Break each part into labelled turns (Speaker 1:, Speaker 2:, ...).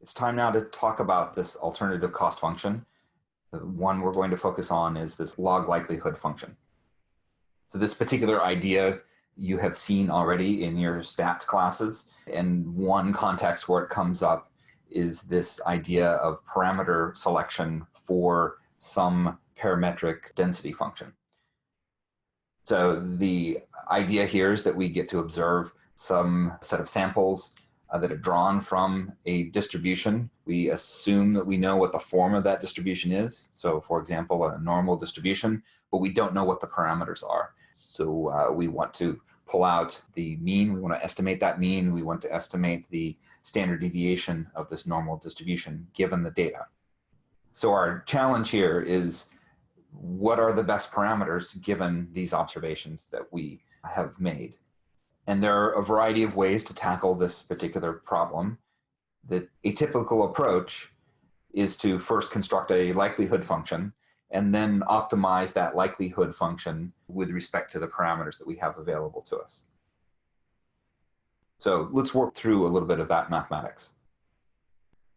Speaker 1: It's time now to talk about this alternative cost function. The one we're going to focus on is this log likelihood function. So this particular idea you have seen already in your stats classes. And one context where it comes up is this idea of parameter selection for some parametric density function. So the idea here is that we get to observe some set of samples uh, that are drawn from a distribution. We assume that we know what the form of that distribution is. So for example, a normal distribution, but we don't know what the parameters are. So uh, we want to pull out the mean. We want to estimate that mean. We want to estimate the standard deviation of this normal distribution given the data. So our challenge here is what are the best parameters given these observations that we have made? And there are a variety of ways to tackle this particular problem. The atypical approach is to first construct a likelihood function and then optimize that likelihood function with respect to the parameters that we have available to us. So let's work through a little bit of that mathematics.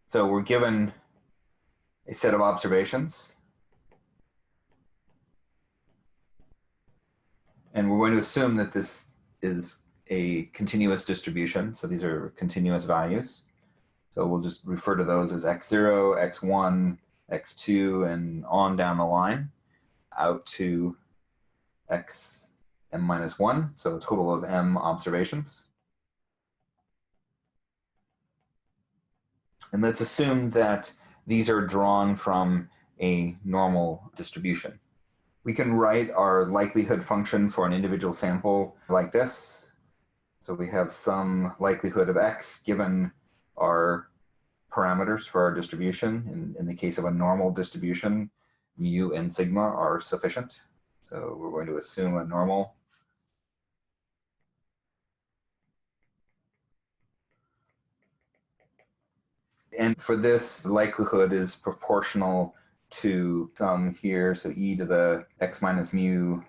Speaker 1: So we're given a set of observations. And we're going to assume that this is a continuous distribution. So these are continuous values. So we'll just refer to those as x0, x1, x2 and on down the line out to x m minus 1, so a total of m observations. And let's assume that these are drawn from a normal distribution. We can write our likelihood function for an individual sample like this. So we have some likelihood of x given our parameters for our distribution. In, in the case of a normal distribution, mu and sigma are sufficient. So we're going to assume a normal. And for this, likelihood is proportional to some here, so e to the x minus mu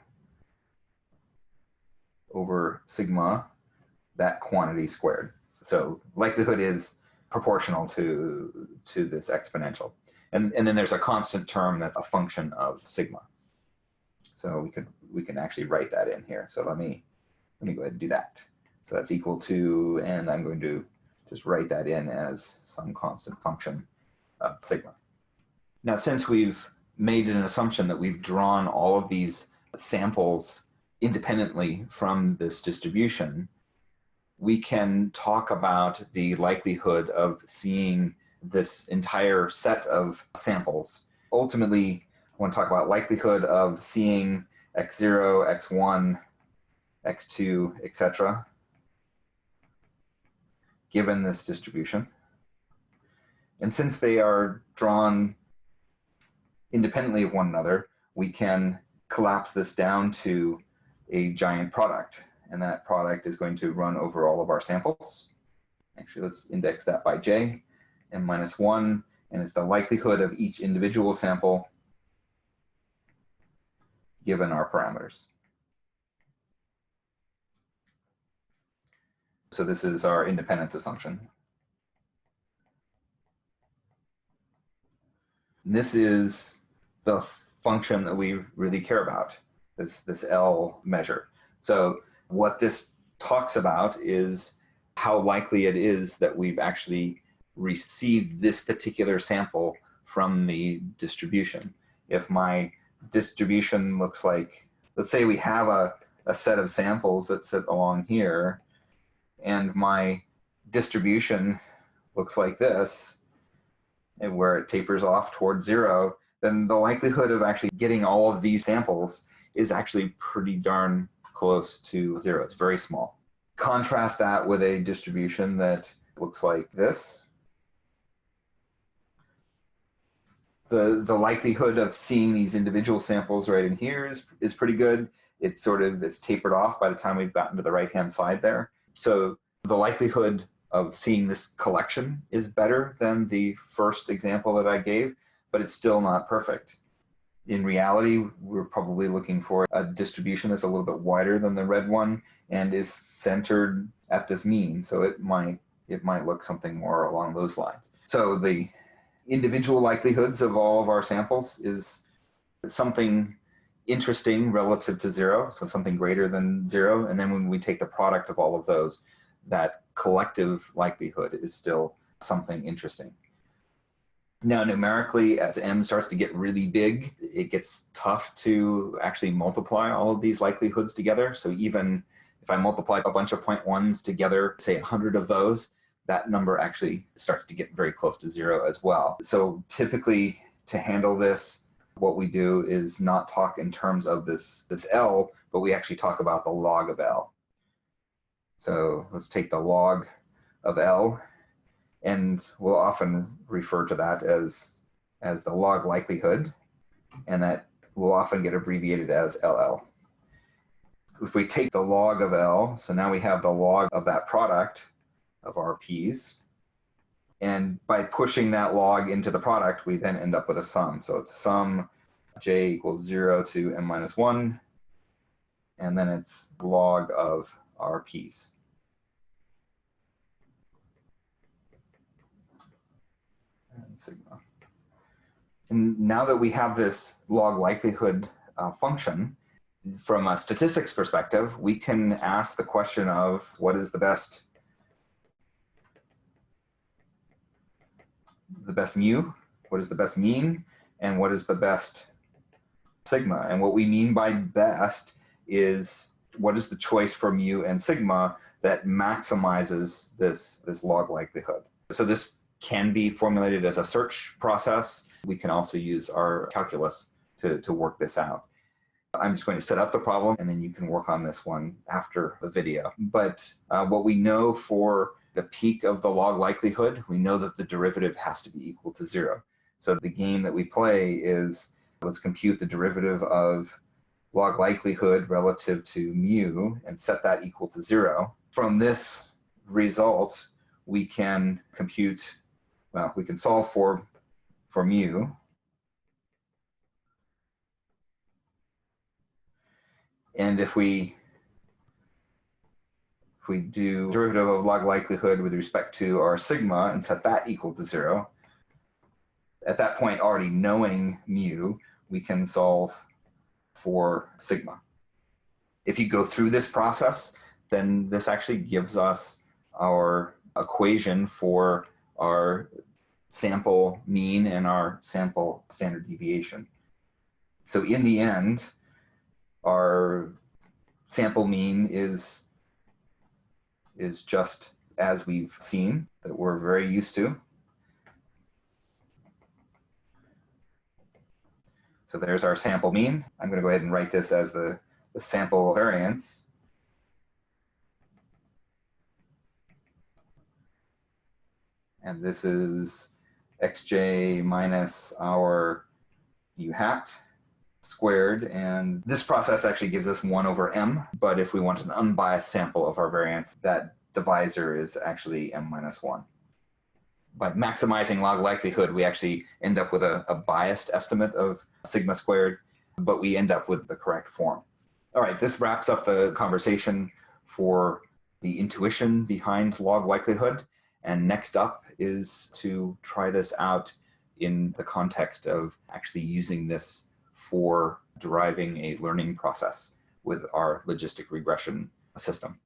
Speaker 1: over sigma, that quantity squared. So likelihood is proportional to, to this exponential. And, and then there's a constant term that's a function of sigma. So we could we can actually write that in here. So let me let me go ahead and do that. So that's equal to, and I'm going to just write that in as some constant function of sigma. Now, since we've made an assumption that we've drawn all of these samples independently from this distribution, we can talk about the likelihood of seeing this entire set of samples. Ultimately, I want to talk about likelihood of seeing x0, x1, x2, etc. given this distribution. And since they are drawn independently of one another, we can collapse this down to a giant product and that product is going to run over all of our samples. Actually, let's index that by j, m minus 1, and it's the likelihood of each individual sample given our parameters. So this is our independence assumption. This is the function that we really care about, this, this L measure. So what this talks about is how likely it is that we've actually received this particular sample from the distribution. If my distribution looks like, let's say we have a, a set of samples that sit along here, and my distribution looks like this, and where it tapers off towards zero, then the likelihood of actually getting all of these samples is actually pretty darn close to zero. It's very small. Contrast that with a distribution that looks like this. The, the likelihood of seeing these individual samples right in here is, is pretty good. It's sort of, it's tapered off by the time we've gotten to the right-hand side there. So the likelihood of seeing this collection is better than the first example that I gave, but it's still not perfect in reality, we're probably looking for a distribution that's a little bit wider than the red one and is centered at this mean. So it might, it might look something more along those lines. So the individual likelihoods of all of our samples is something interesting relative to zero, so something greater than zero. And then when we take the product of all of those, that collective likelihood is still something interesting. Now, numerically, as m starts to get really big, it gets tough to actually multiply all of these likelihoods together. So even if I multiply a bunch of point ones together, say 100 of those, that number actually starts to get very close to zero as well. So typically, to handle this, what we do is not talk in terms of this, this L, but we actually talk about the log of L. So let's take the log of L and we'll often refer to that as, as the log likelihood, and that will often get abbreviated as LL. If we take the log of L, so now we have the log of that product of our P's, and by pushing that log into the product, we then end up with a sum. So it's sum j equals 0 to m minus 1, and then it's log of our P's. Sigma. And now that we have this log likelihood uh, function, from a statistics perspective, we can ask the question of what is the best the best mu, what is the best mean, and what is the best sigma. And what we mean by best is what is the choice for mu and sigma that maximizes this, this log likelihood. So this can be formulated as a search process. We can also use our calculus to, to work this out. I'm just going to set up the problem and then you can work on this one after the video. But uh, what we know for the peak of the log likelihood, we know that the derivative has to be equal to zero. So the game that we play is let's compute the derivative of log likelihood relative to mu and set that equal to zero. From this result, we can compute well, we can solve for, for mu. And if we if we do derivative of log likelihood with respect to our sigma and set that equal to zero, at that point already knowing mu, we can solve for sigma. If you go through this process, then this actually gives us our equation for our sample mean and our sample standard deviation. So in the end, our sample mean is, is just as we've seen that we're very used to. So there's our sample mean. I'm going to go ahead and write this as the, the sample variance. And this is xj minus our mu hat squared. And this process actually gives us 1 over m. But if we want an unbiased sample of our variance, that divisor is actually m minus 1. By maximizing log likelihood, we actually end up with a, a biased estimate of sigma squared, but we end up with the correct form. All right, this wraps up the conversation for the intuition behind log likelihood. And next up is to try this out in the context of actually using this for driving a learning process with our logistic regression system.